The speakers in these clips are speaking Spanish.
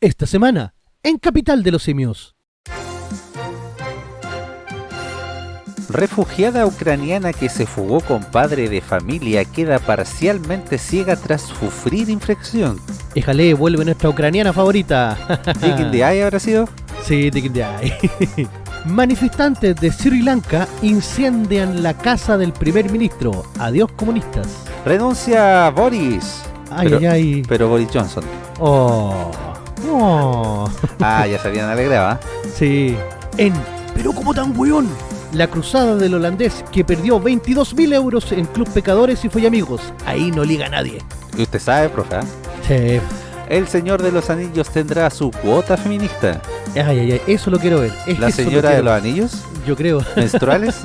esta semana, en Capital de los Simios. Refugiada ucraniana que se fugó con padre de familia queda parcialmente ciega tras sufrir infección. Éjale, vuelve nuestra ucraniana favorita. ¿Digging the Eye habrá sido? Sí, Digging the Eye. Manifestantes de Sri Lanka incendian la casa del primer ministro. Adiós comunistas. Renuncia Boris. Ay, pero, ay, ay. pero Boris Johnson. Oh. Oh. Ah, ya se habían alegrado, ¿ah? Sí. En Pero como tan weón. La cruzada del holandés que perdió 22.000 euros en Club Pecadores y fue amigos. Ahí no liga nadie. Y usted sabe, profe, ¿ah? Sí. El Señor de los Anillos tendrá su cuota feminista. Ay, ay, ay. Eso lo quiero ver. ¿La lo señora de los anillos? Yo creo. ¿Menstruales?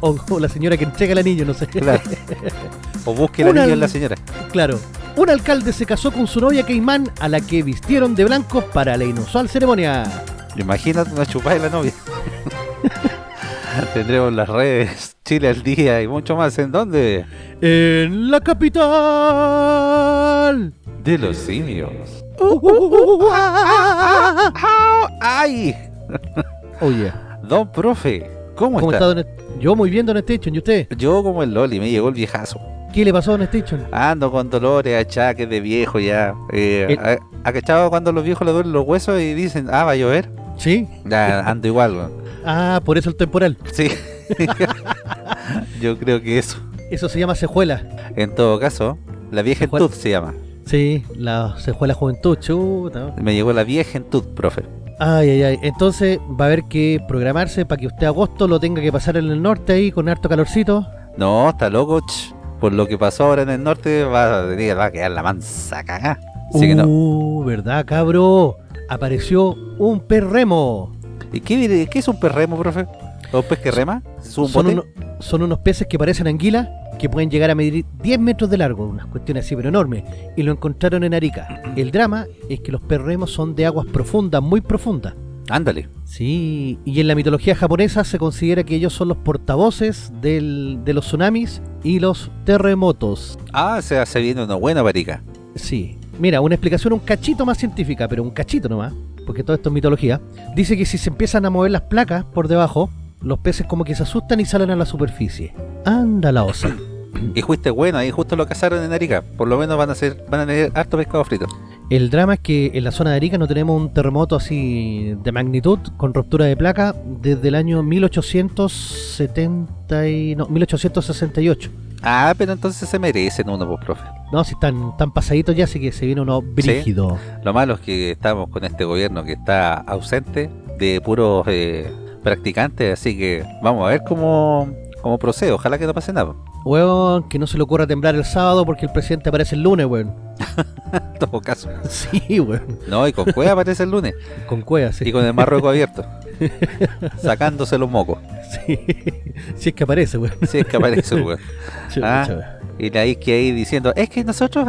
o, o- o la señora que entrega el anillo, no sé. Claro. O busque el Una- anillo en la señora. Claro. Un alcalde se casó con su novia Caimán a la que vistieron de blanco para la inusual ceremonia. Imagínate una chupada de la novia. Tendremos las redes, Chile al día y mucho más. ¿En dónde? En la capital. De los simios. ¡Ay! Oye, Don profe, ¿cómo, ¿cómo está? está Don Est- Yo muy bien, Don Station. ¿Y usted? Yo como el Loli, me llegó el viejazo. ¿Qué le pasó a Don Station? Ando con dolores, achaques de viejo ya. Eh, El- ¿ha- ¿Ha cachado cuando los viejos le duelen los huesos y dicen, ah, va a llover? ¿Sí? Ya, ando igual, weón. Ah, por eso el temporal. Sí. Yo creo que eso. Eso se llama cejuela. En todo caso, la viejentud se llama. Sí, la cejuela juventud, chuta. Me llegó la viejentud, profe. Ay, ay, ay. Entonces va a haber que programarse para que usted agosto lo tenga que pasar en el norte ahí con harto calorcito. No, está loco. ch. Por lo que pasó ahora en el norte, va, va a quedar la mansa cagá. Así que no. Uh, ¿verdad, cabro? Apareció un perremo. ¿Y qué, es un perremo, profe? ¿O un pez que rema? ¿Es un Son, uno- son unos peces que parecen anguilas que pueden llegar a medir 10 metros de largo, unas cuestiones así, pero enormes. Y lo encontraron en Arica. El drama es que los perremos son de aguas profundas, muy profundas. Ándale. Sí, y en la mitología japonesa se considera que ellos son los portavoces del- de los tsunamis y los terremotos. Ah, se, viene una buena parica. Sí. Mira, una explicación un cachito más científica, pero un cachito nomás, porque todo esto es mitología. Dice que si se empiezan a mover las placas por debajo, los peces como que se asustan y salen a la superficie. Anda la osa. Y fuiste bueno, ahí justo lo cazaron en Arica. Por lo menos van a ser, van a tener harto pescado frito. El drama es que en la zona de Arica no tenemos un terremoto así de magnitud con ruptura de placa desde el año 1870 y, no, 1868. Ah, pero entonces se merecen uno, pues, profe. No, si están tan pasaditos ya, así que se viene uno brígido. Lo malo es que estamos con este gobierno que está ausente de puros eh, practicantes, así que vamos a ver cómo, cómo procede. Ojalá que no pase nada. Weón, que no se le ocurra temblar el sábado porque el presidente aparece el lunes, weón. Todo caso. Sí, weón. No, y con cueva aparece el lunes. Con cueva, sí. Y con el Marruecos abierto. Sacándose los mocos. Sí. Si es que aparece, weón. Si es que aparece, weón. Ah. Y la Ike ahí diciendo, es que nosotros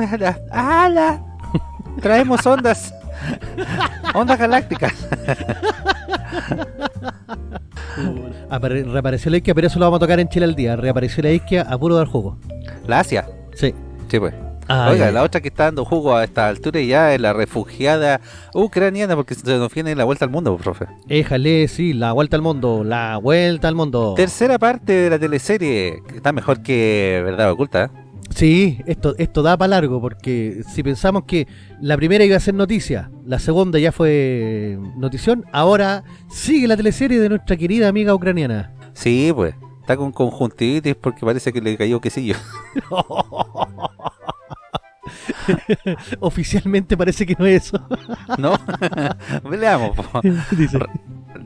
ala, traemos ondas, ondas galácticas. Apare- reapareció la isquia, pero eso lo vamos a tocar en Chile al día. Reapareció la isquia a puro dar jugo. La Asia, Sí. sí pues. Ay, Oiga, la otra que está dando jugo a esta altura ya es la refugiada ucraniana porque se nos viene la vuelta al mundo, profe. Éjale, sí, la vuelta al mundo, la vuelta al mundo. Tercera parte de la teleserie, que está mejor que Verdad Oculta. ¿eh? Sí, esto, esto da para largo, porque si pensamos que la primera iba a ser noticia, la segunda ya fue notición, ahora sigue la teleserie de nuestra querida amiga ucraniana. Sí, pues. Está con conjuntivitis porque parece que le cayó quesillo. Oficialmente parece que no es eso. ¿No? Veamos.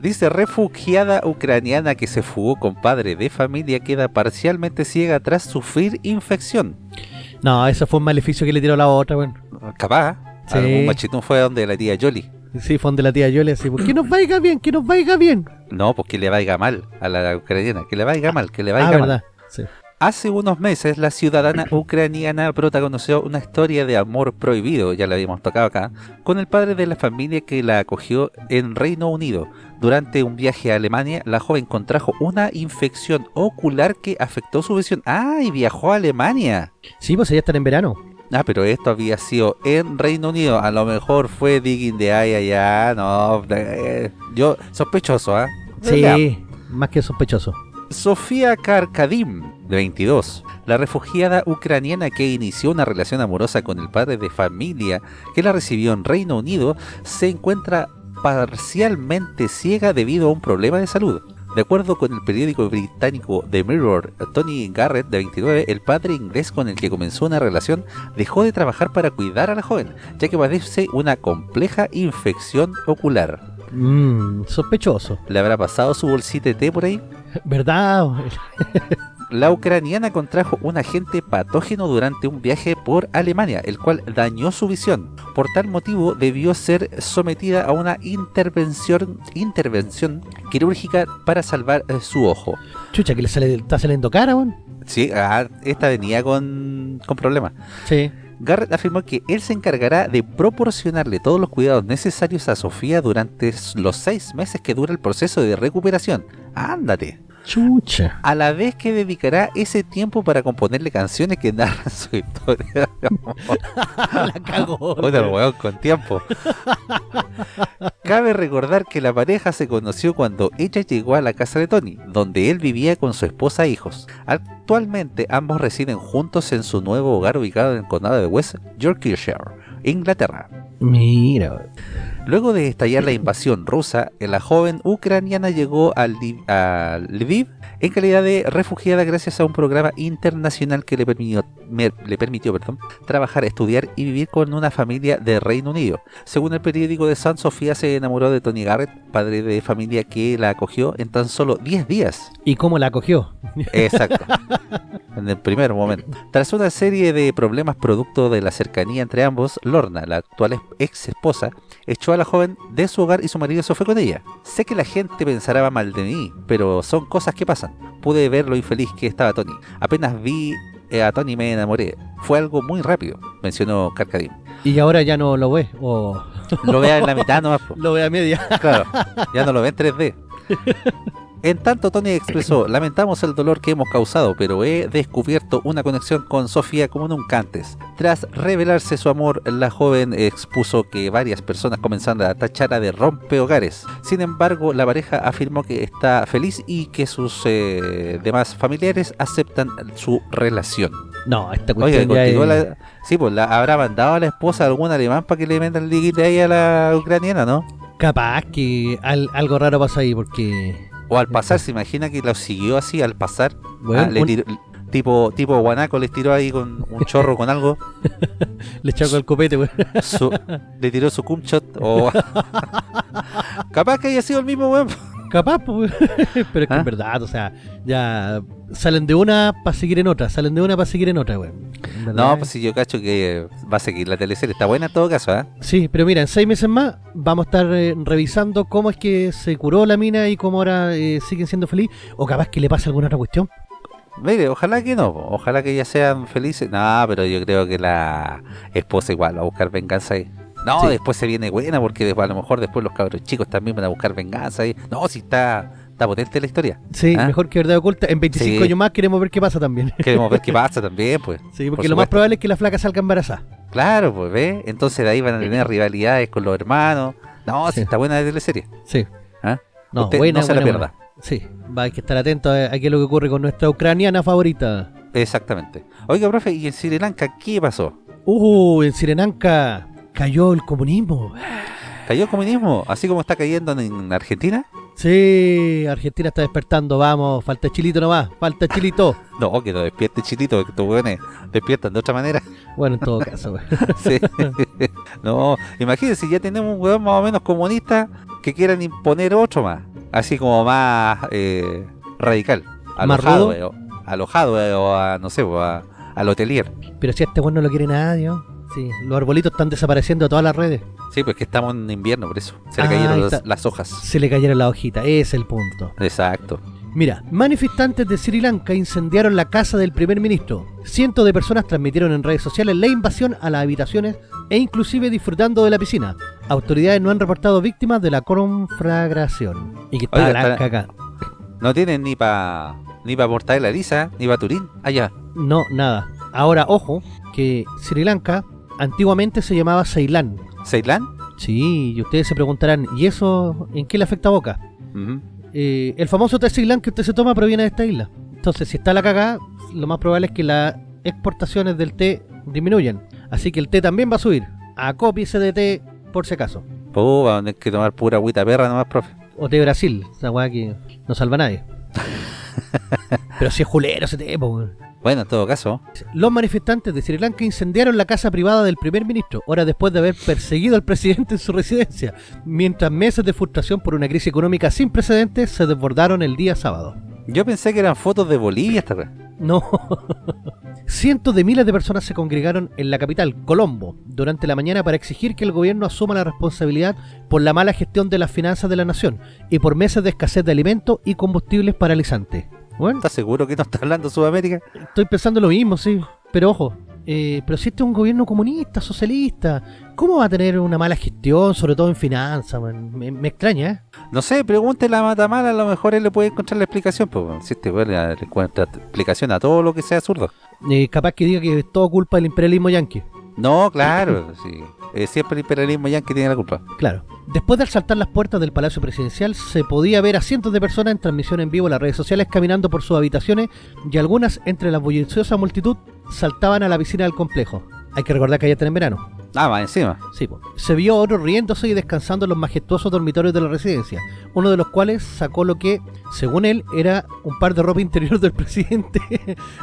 Dice. Refugiada ucraniana que se fugó con padre de familia queda parcialmente ciega tras sufrir infección. No, eso fue un maleficio que le tiró la otra, bueno. Capaz. Sí. Algún machetón fue donde la tía Yoli. Sí, fue donde la tía Yoli así, "Pues, que nos vaya bien, que nos vaya bien. No, pues que le vaya mal a la ucraniana. Que le vaya mal, que le vaya Ah, mal. verdad. Sí. Hace unos meses la ciudadana ucraniana protagonizó una historia de amor prohibido, ya la habíamos tocado acá, con el padre de la familia que la acogió en Reino Unido. Durante un viaje a Alemania, la joven contrajo una infección ocular que afectó su visión. ¡Ah! Y viajó a Alemania. Sí, pues ya están en verano. Ah, pero esto había sido en Reino Unido. A lo mejor fue digging de ahí allá. No, eh, yo sospechoso, ¿ah? Sí, más que sospechoso. Sofía Karkadim, de 22, la refugiada ucraniana que inició una relación amorosa con el padre de familia que la recibió en Reino Unido, se encuentra parcialmente ciega debido a un problema de salud. De acuerdo con el periódico británico The Mirror, Tony Garrett, de 29, el padre inglés con el que comenzó una relación, dejó de trabajar para cuidar a la joven, ya que padece una compleja infección ocular. Mmm, sospechoso. ¿Le habrá pasado su bolsita de té por ahí? ¿Verdad? La ucraniana contrajo un agente patógeno durante un viaje por Alemania, el cual dañó su visión. Por tal motivo debió ser sometida a una intervención, intervención quirúrgica para salvar eh, su ojo. Chucha, que le sale, está saliendo cara, weón. Sí, ah, esta venía con, con problemas. Sí. Garrett afirmó que él se encargará de proporcionarle todos los cuidados necesarios a Sofía durante los seis meses que dura el proceso de recuperación. ¡Ándate! Chucha. a la vez que dedicará ese tiempo para componerle canciones que narran su historia. la cagó. Weón con tiempo. Cabe recordar que la pareja se conoció cuando ella llegó a la casa de Tony, donde él vivía con su esposa e hijos. Actualmente ambos residen juntos en su nuevo hogar ubicado en el condado de West Yorkshire, Inglaterra. Mira. Luego de estallar la invasión rusa, la joven ucraniana llegó a, Lviv, a Lviv en calidad de refugiada gracias a un programa internacional que le permitió, me- le permitió perdón, trabajar, estudiar y vivir con una familia de Reino Unido. Según el periódico de San Sofía se enamoró de Tony Garrett, padre de familia que la acogió en tan solo 10 días. ¿Y cómo la cogió? Exacto. en el primer momento. Tras una serie de problemas producto de la cercanía entre ambos, Lorna, la actual ex esposa, echó a la joven de su hogar y su marido se fue con ella. Sé que la gente pensará mal de mí, pero son cosas que pasan. Pude ver lo infeliz que estaba Tony. Apenas vi eh, a Tony me enamoré. Fue algo muy rápido, mencionó Carcadín. Y ahora ya no lo ve. O Lo vea en la mitad nomás. po. lo ve a media. Claro, ya no lo ve en 3D. En tanto, Tony expresó, lamentamos el dolor que hemos causado, pero he descubierto una conexión con Sofía como nunca antes. Tras revelarse su amor, la joven expuso que varias personas comenzaron a tacharla de rompehogares. Sin embargo, la pareja afirmó que está feliz y que sus eh, demás familiares aceptan su relación. No, esta Oye, cuestión ya continúa es... la... Sí, pues la habrá mandado a la esposa algún alemán para que le metan el liguite ahí a la ucraniana, ¿no? Capaz que al- algo raro pasa ahí porque... O al pasar, se imagina que lo siguió así al pasar. Bueno, Ah, le un- tiró- tipo, tipo guanaco les tiró ahí con un chorro con algo. le echó el copete, weón. su- le tiró su cumshot. O... Capaz que haya sido el mismo weón. Capaz, pues, pero es que ¿Ah? en verdad, o sea, ya salen de una para seguir en otra, salen de una para seguir en otra, verdad, No, pues si yo cacho que va a seguir la teleserie. Está buena en todo caso, ¿ah? Sí, pero mira, en seis meses más vamos a estar eh, revisando cómo es que se curó la mina y cómo ahora eh, siguen siendo felices, o capaz que le pase alguna otra cuestión. Mire, ojalá que no. Ojalá que ya sean felices. No, pero yo creo que la esposa igual va a buscar venganza ahí. No, Sí. después se viene buena porque a lo mejor después los cabros chicos también van a buscar venganza. No, si está, está potente la historia. Sí, ¿Ah? mejor que verdad oculta. En 25 Sí. años más queremos ver qué pasa también. Queremos ver qué pasa también, pues. Sí, porque Por lo más probable es que la flaca salga embarazada. Claro, pues, ¿ves? Entonces de ahí van a tener rivalidades con los hermanos. No, si está buena la teleserie. Sí. ¿Ah? No, Usted buena, no se la pierda. buena. Sí, va, hay que estar atento a, a qué es lo que ocurre con nuestra ucraniana favorita. Exactamente. Oiga, profe, ¿y en Sri Lanka qué pasó? Uh, en Sirenanca cayó el comunismo. ¿Cayó el comunismo? ¿Así como está cayendo en Argentina? Sí, Argentina está despertando, vamos, falta chilito nomás, falta chilito. No, que no despierte chilito, que estos weones despiertan de otra manera. Bueno, en todo caso. Sí. no, imagínense, ya tenemos un weón más o menos comunista que quieran imponer otro más. Así como más eh, radical. ¿Más Alojado, rudo? eh, alojado eh, o a, no sé, o a, al hotelier. Pero si a este bueno no lo quiere nadie, ¿no? Sí, los arbolitos están desapareciendo de todas las redes. Sí, pues que estamos en invierno, por eso. Se le Ah, cayeron las, hojas. Se le cayeron las hojitas, es el punto. Exacto. Mira, manifestantes de Sri Lanka incendiaron la casa del primer ministro. Cientos de personas transmitieron en redes sociales la invasión a las habitaciones e inclusive disfrutando de la piscina. Autoridades no han reportado víctimas de la conflagración. Y que está Oiga, está- acá. No tienen ni para ni para Mortadela Lisa, ni para Turín. Allá. No, nada. Ahora, ojo, que Sri Lanka antiguamente se llamaba Ceilán. ¿Ceilán? Sí, y ustedes se preguntarán, ¿y eso en qué le afecta a Boca? Eh, el famoso té Ceilán que usted se toma proviene de esta isla. Entonces, si está la cagada, lo más probable es que las exportaciones del té disminuyan. Así que el té también va a subir. Acópiese de té por si acaso. Puh, van a tener que tomar pura agüita perra nomás, profe. O té Brasil, esa weá que no salva a nadie. Pero si es julero ese té, po. Bueno, en todo caso, Los manifestantes de Sri Lanka incendiaron la casa privada del primer ministro, horas después de haber perseguido al presidente en su residencia, mientras meses de frustración por una crisis económica sin precedentes se desbordaron el día sábado. yo pensé que eran fotos de Bolivia esta vez. No. Cientos de miles de personas se congregaron en la capital, Colombo, durante la mañana para exigir que el gobierno asuma la responsabilidad por la mala gestión de las finanzas de la nación y por meses de escasez de alimentos y combustibles paralizantes. Bueno, ¿Estás seguro que no está hablando Sudamérica? estoy pensando lo mismo, sí. Pero ojo, eh, pero si este es un gobierno comunista, socialista, ¿cómo va a tener una mala gestión, sobre todo en finanzas? Me, me extraña, ¿eh? No sé, pregúntele a Matamala, a lo mejor él le puede encontrar la explicación. Pues bueno, si este weón le encuentra explicación a todo lo que sea zurdo. Eh, Capaz que diga que es todo culpa del imperialismo yanqui. No, claro, sí. Eh, siempre el imperialismo yanqui tiene la culpa. Claro. Después de asaltar las puertas del Palacio Presidencial, se podía ver a cientos de personas en transmisión en vivo en las redes sociales caminando por sus habitaciones y algunas, entre la bulliciosa multitud, saltaban a la piscina del complejo. Hay que recordar que allá está en verano. Ah, va encima. Sí, po. se vio a riéndose y descansando en los majestuosos dormitorios de la residencia, uno de los cuales sacó lo que, según él, era un par de ropa interior del presidente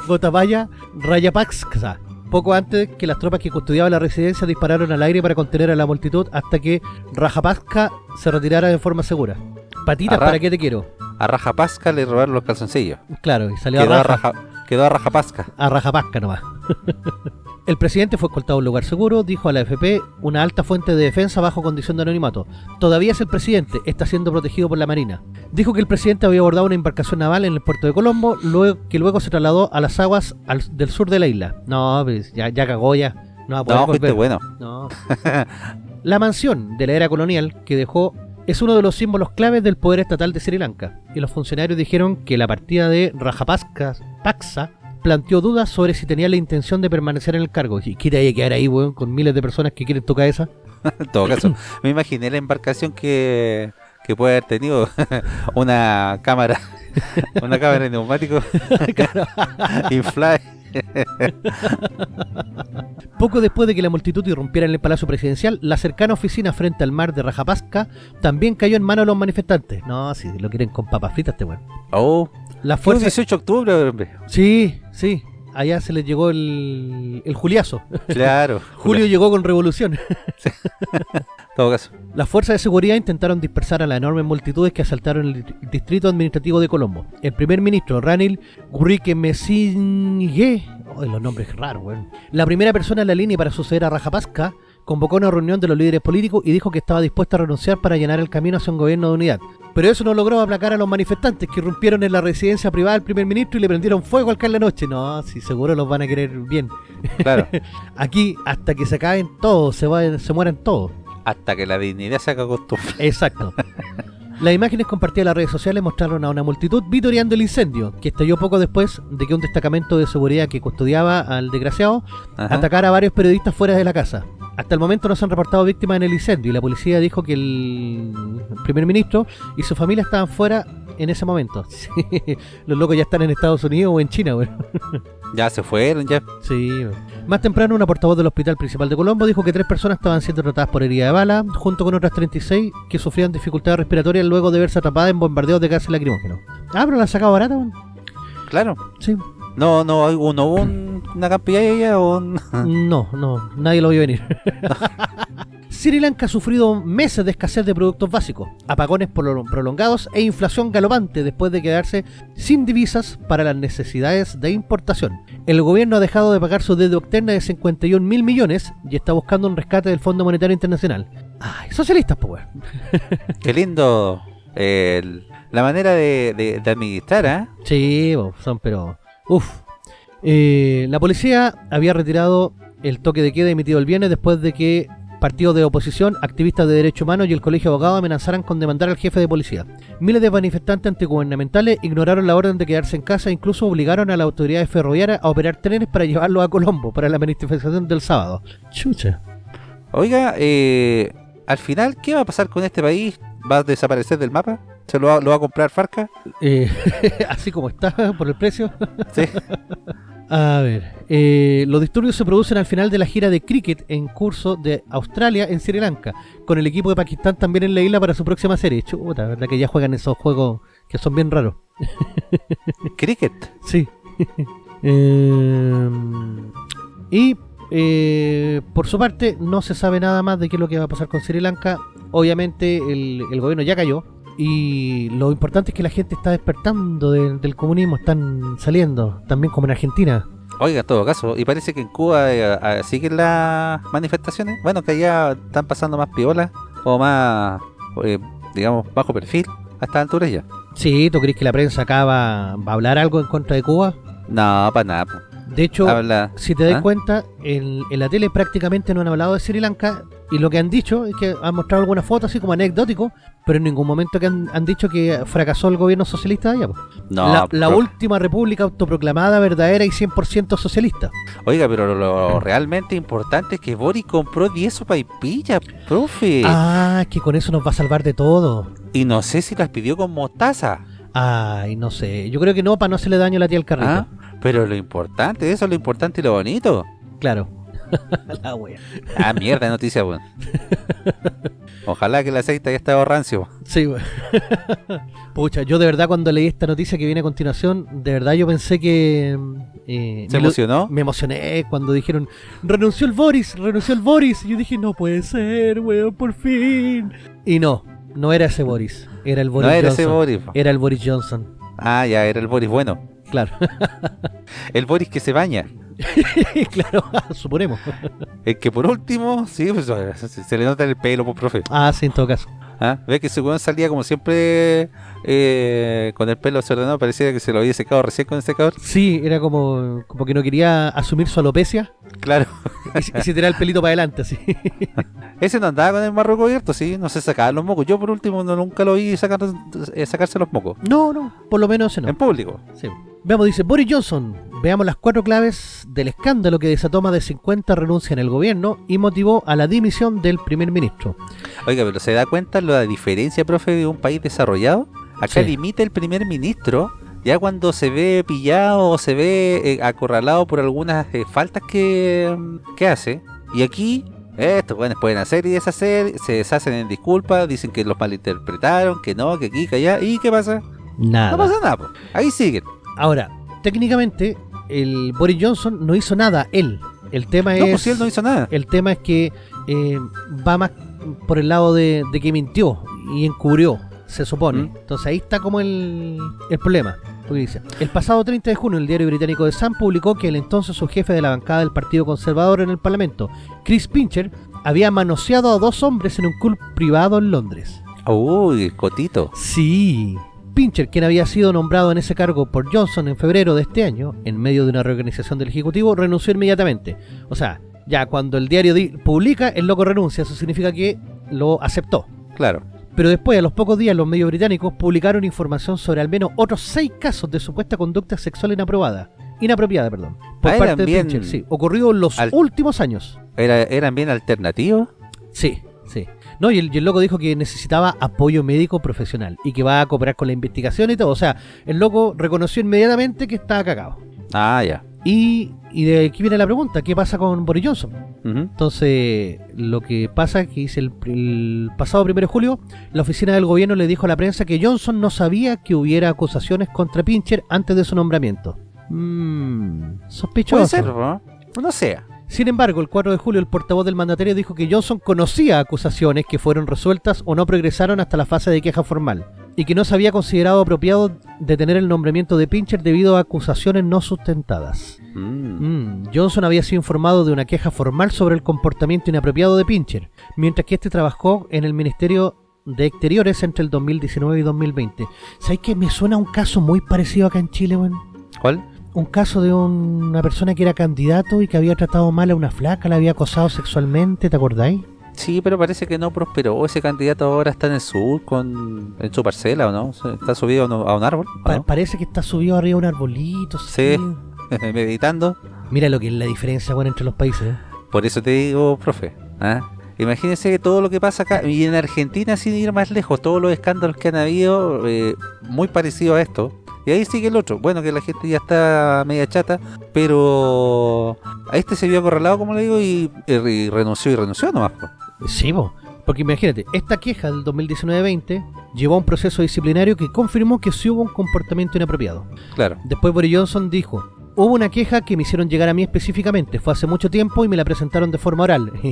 Gotabaya Rayapaksa. Poco antes que las tropas que custodiaban la residencia dispararon al aire para contener a la multitud hasta que Rajapaksa se retirara de forma segura. Patitas, ¿para qué te quiero? A Rajapasca le robaron los calzoncillos. Claro, y salió a Quedó a, raja, Raja, quedó a Rajapasca. a Rajapasca nomás. El presidente fue escoltado a un lugar seguro, dijo a la AFP, una alta fuente de defensa bajo condición de anonimato. Todavía es el presidente, está siendo protegido por la Marina. Dijo que el presidente había abordado una embarcación naval en el puerto de Colombo, luego, que luego se trasladó a las aguas al- del sur de la isla. No, pues ya, ya cagó ya. No va a No, fuiste bueno. No. La mansión de la era colonial que dejó es uno de los símbolos claves del poder estatal de Sri Lanka. Y los funcionarios dijeron que la partida de Rajapaksa Paksa planteó dudas sobre si tenía la intención de permanecer en el cargo. ¿Y hay que quedar ahí, weón, con miles de personas que quieren tocar esa? En todo caso, me imaginé la embarcación que, que puede haber tenido una cámara, una cámara de neumático inflada. Poco después de que la multitud irrumpiera en el Palacio Presidencial, la cercana oficina frente al mar de Rajapaksa también cayó en manos de los manifestantes. No, si lo quieren con papas fritas, este weón. Oh, Las fuerzas... 18 de octubre, hombre. Sí, sí. Allá se les llegó el, el Juliazo. Claro. Julio llegó con revolución. En todo caso. Las fuerzas de seguridad intentaron dispersar a las enormes multitudes que asaltaron el di- distrito administrativo de Colombo. El primer ministro, Ranil Gurriquemesingue, oh, los nombres raros, weón. La primera persona en la línea para suceder a Rajapaksa convocó una reunión de los líderes políticos y dijo que estaba dispuesto a renunciar para llenar el camino hacia un gobierno de unidad. Pero eso no logró aplacar a los manifestantes que irrumpieron en la residencia privada del primer ministro y le prendieron fuego al caer la noche. No, si seguro los van a querer bien. Claro. Aquí, hasta que se acaben todos, se, vayan- se mueran todos. Hasta que la dignidad se haga costumbre. Exacto. Las imágenes compartidas en las redes sociales mostraron a una multitud vitoreando el incendio, que estalló poco después de que un destacamento de seguridad que custodiaba al desgraciado Ajá. atacara a varios periodistas fuera de la casa. Hasta el momento no se han reportado víctimas en el incendio y la policía dijo que el primer ministro y su familia estaban fuera en ese momento. Sí, Los locos ya están en Estados Unidos o en China, güey. Ya se fueron, ya. Sí. Más temprano, una portavoz del Hospital Principal de Colombo dijo que tres personas estaban siendo tratadas por herida de bala, junto con otras 36 que sufrían dificultades respiratorias luego de verse atrapadas en bombardeos de gases lacrimógenos. Ah, pero la han sacado barata, weón. Claro. Sí. No, no, no hubo un- una campilla o un... No, no, nadie lo vio venir. Sri Lanka ha sufrido meses de escasez de productos básicos, apagones prolo- prolongados e inflación galopante después de quedarse sin divisas para las necesidades de importación. El gobierno ha dejado de pagar su deuda externa de 51 mil millones y está buscando un rescate del Fondo Monetario Internacional. Ay, socialistas, pues. Qué lindo eh, la manera de, de- de administrar, ¿ah? Sí, son pero... Uf. Eh, la policía había retirado el toque de queda emitido el viernes después de que partidos de oposición, activistas de derechos humanos y el Colegio de Abogados amenazaran con demandar al jefe de policía. Miles de manifestantes antigubernamentales ignoraron la orden de quedarse en casa e incluso obligaron a las autoridades ferroviarias a operar trenes para llevarlos a Colombo para la manifestación del sábado. Chucha. Oiga, eh, al final, ¿qué va a pasar con este país? ¿Va a desaparecer del mapa? ¿Se lo va, lo va a comprar Farca? Eh, así como está, por el precio. Sí. A ver, eh, los disturbios se producen al final de la gira de cricket en curso de Australia en Sri Lanka, con el equipo de Pakistán también en la isla para su próxima serie. Chuta, ¿verdad que ya juegan esos juegos que son bien raros? Cricket. Sí. Eh, y eh, por su parte, no se sabe nada más de qué es lo que va a pasar con Sri Lanka. Obviamente, el, el gobierno ya cayó. Y lo importante es que la gente está despertando de- del comunismo, están saliendo, también como en Argentina. Oiga, todo caso, y parece que en Cuba eh, siguen las manifestaciones. Bueno, que allá están pasando más piolas o más, eh, digamos, bajo perfil a estas alturas ya. Sí, ¿tú crees que la prensa acá va, va a hablar algo en contra de Cuba? No, para nada. De hecho, Habla. si te das ¿Ah? cuenta, en, en la tele prácticamente no han hablado de Sri Lanka y lo que han dicho es que han mostrado algunas fotos así como anecdótico, pero en ningún momento que han, han dicho que fracasó el gobierno socialista de allá. No, la, última república autoproclamada, verdadera y 100% socialista. Oiga, pero lo realmente importante es que Boris compró 10 sopaipillas, profe. Ah, que con eso nos va a salvar de todo. Y no sé si las pidió con mostaza. Ay, no sé. Yo creo que no, para no hacerle daño a la tía al carrito. ¿ah? Pero lo importante, eso es lo importante y lo bonito. Claro. la wea. Ah, mierda de noticia, weón. Ojalá que el aceite haya estado rancio. Sí, wea. Pucha, yo de verdad cuando leí esta noticia que viene a continuación, de verdad yo pensé que... eh, ¿Se me emocionó? Me emocioné cuando dijeron, renunció el Boris, renunció el Boris. Y yo dije, no puede ser, weón, por fin. Y no, no era ese Boris, era el Boris No era ese Boris. Era el Boris Johnson, Ah, ya, era el Boris bueno. Claro. El Boris que se baña. claro, suponemos. El que por último, sí, pues, se, le nota el pelo, pues, profe. Ah, sí, en todo caso. ¿Ah? Ve que ese weón salía como siempre eh, con el pelo desordenado, parecía que se lo había secado recién con el secador. Sí, era como, como que no quería asumir su alopecia Claro. y, se- y se tiraba el pelito para adelante, así. Ese no andaba con el marro cubierto, sí, no se sacaba los mocos. Yo por último no, nunca lo vi sacar, eh, sacarse los mocos. No, no, por lo menos ese no. En público. Sí. Veamos, dice Boris Johnson. Veamos las cuatro claves del escándalo que desató más de 50 renuncias en el gobierno y motivó a la dimisión del primer ministro. Oiga, pero ¿se da cuenta la diferencia, profe, de un país desarrollado? Acá Sí. limita el primer ministro ya cuando se ve pillado o se ve eh, acorralado por algunas eh, faltas que, mm, que hace. Y aquí, estos buenos pueden hacer y deshacer, se deshacen en disculpas, dicen que los malinterpretaron, que no, que aquí, que allá. ¿Y qué pasa? Nada. No pasa nada, po. ahí siguen. Ahora, técnicamente, el Boris Johnson no hizo nada, él. El tema No, es. pues él no hizo nada. El tema es que eh, va más por el lado de, de que mintió y encubrió, se supone. Mm. Entonces ahí está como el, el problema. Porque dice, el pasado 30 de junio el diario británico The Sun publicó que el entonces subjefe de la bancada del Partido Conservador en el Parlamento, Chris Pincher, había manoseado a dos hombres en un club privado en Londres. Uy, Cotito. Sí. Pincher, quien había sido nombrado en ese cargo por Johnson en febrero de este año, en medio de una reorganización del Ejecutivo, renunció inmediatamente. O sea, ya cuando el diario di- publica, el loco renuncia, eso significa que lo aceptó. Claro. Pero después, a los pocos días, los medios británicos publicaron información sobre al menos otros seis casos de supuesta conducta sexual inaprobada. Inapropiada, perdón. Por Ah, parte eran de bien- Pincher, sí. Ocurrido en los últimos años. Era, eran bien alternativos. Sí, sí. No, y el, y el loco dijo que necesitaba apoyo médico profesional y que va a cooperar con la investigación y todo. O sea, el loco reconoció inmediatamente que estaba cagado. Ah, ya. Y, y de aquí viene la pregunta, ¿qué pasa con Boris Johnson? Entonces, lo que pasa es que dice el, el pasado 1 de julio, la oficina del gobierno le dijo a la prensa que Johnson no sabía que hubiera acusaciones contra Pincher antes de su nombramiento. Mmm, sospechoso. Puede ser, ¿no? No sea. Sin embargo, el 4 de julio el portavoz del mandatario dijo que Johnson conocía acusaciones que fueron resueltas o no progresaron hasta la fase de queja formal y que no se había considerado apropiado detener el nombramiento de Pincher debido a acusaciones no sustentadas. Mm. Mm, Johnson había sido informado de una queja formal sobre el comportamiento inapropiado de Pincher, mientras que este trabajó en el Ministerio de Exteriores entre el 2019 y 2020. ¿Sabes que me suena un caso muy parecido acá en Chile, weón? ¿Cuál? Un caso de un- una persona que era candidato y que había tratado mal a una flaca, la había acosado sexualmente, ¿te acordáis? Sí, pero parece que no prosperó. Ese candidato ahora está en el sur con en su parcela, ¿o no? ¿Está subido a un, a árbol? ¿o Pa- no? Parece que está subido arriba de un arbolito. Sí. Meditando. Mira lo que es la diferencia, bueno, entre los países. ¿eh? Por eso te digo, profe. ¿ah? Imagínense que todo lo que pasa acá, y en Argentina, sin ir más lejos, todos los escándalos que han habido, eh, muy parecidos a esto. Y ahí sigue el otro. Bueno, que la gente ya está media chata, pero a este se vio acorralado, como le digo, y, y renunció y renunció nomás. po. Sí, po. porque imagínate, esta queja del 2019-20 llevó a un proceso disciplinario que confirmó que sí hubo un comportamiento inapropiado. Claro. Después Boris Johnson dijo, hubo una queja que me hicieron llegar a mí específicamente, fue hace mucho tiempo y me la presentaron de forma oral.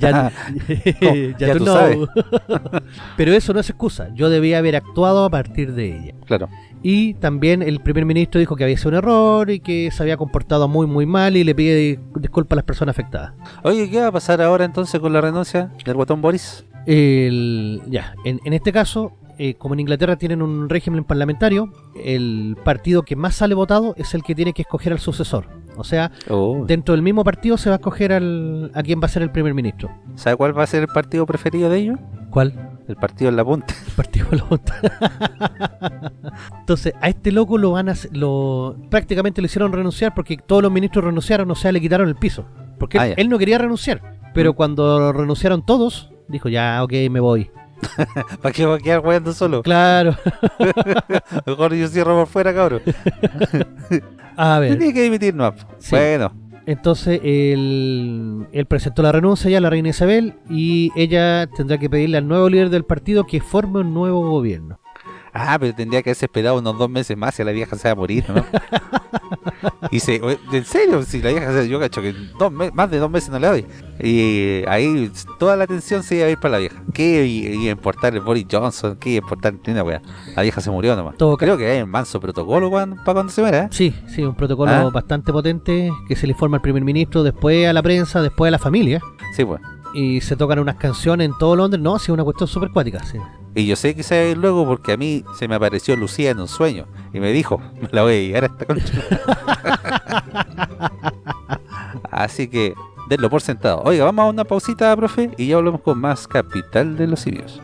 ya, Oh, ya tú tú no. sabes. Pero eso no es excusa, yo debía haber actuado a partir de ella. Claro. Y también el primer ministro dijo que había sido un error y que se había comportado muy muy mal y le pide disculpas a las personas afectadas. Oye, ¿qué va a pasar ahora entonces con la renuncia del guatón Boris? El, ya, en, en este caso, eh, como en Inglaterra tienen un régimen parlamentario, el partido que más sale votado es el que tiene que escoger al sucesor. O sea, Oh. dentro del mismo partido se va a escoger al, a quién va a ser el primer ministro. ¿Sabe cuál va a ser el partido preferido de ellos? ¿Cuál? El partido en la punta. El partido de la Junta. Entonces, a este loco lo van a lo prácticamente le hicieron renunciar porque todos los ministros renunciaron, o sea, le quitaron el piso. Porque Ah, él, él no quería renunciar, pero Mm. cuando renunciaron todos, dijo, ya, ok, me voy. ¿Para qué va a quedar jugando solo? Claro. Mejor yo cierro por fuera, cabrón. A ver. Tenía que dimitir, no. Sí. Bueno, Entonces él, él presentó la renuncia ya a la reina Isabel y ella tendrá que pedirle al nuevo líder del partido que forme un nuevo gobierno. Ah, pero tendría que haberse esperado unos dos meses más y la vieja se va a morir, ¿no? y se, en serio, si la vieja se, yo cacho que dos más de dos meses no le doy. Y ahí toda la atención se iba a ir para la vieja. ¿Qué iba a importar el Boris Johnson? ¿Qué iba a importar una wea? La vieja se murió nomás. Todo Creo que hay un manso protocolo cuando- para cuando se muera, ¿eh? Sí, sí, un protocolo Ah. bastante potente que se le informa al primer ministro, después a la prensa, después a la familia. Sí, pues. Y se tocan unas canciones en todo Londres. No, sí, una cuestión súper cuática. Sí. Y yo sé que se va a ir luego porque a mí se me apareció Lucía en un sueño y me dijo, me la voy a llegar a esta concha. Así que denlo por sentado. Oiga, vamos a una pausita, profe, y ya volvemos con más Capital de los Simios.